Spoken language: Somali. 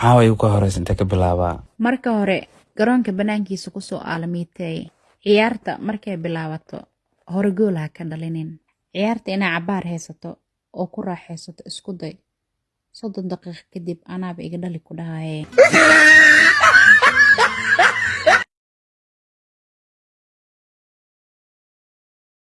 caaway ka horeysa intee ka bilaabaa. Marka hore garoonka bannaankiisa ku soo aalamiitay ciyaarta markay bilaabato hore gool ha ka dhalinin. Ciyaarta inaa cabaar haysato oo ku raaxaysato isku day soddon daqiiqo kadib anaaba iga dhali ku dhahaye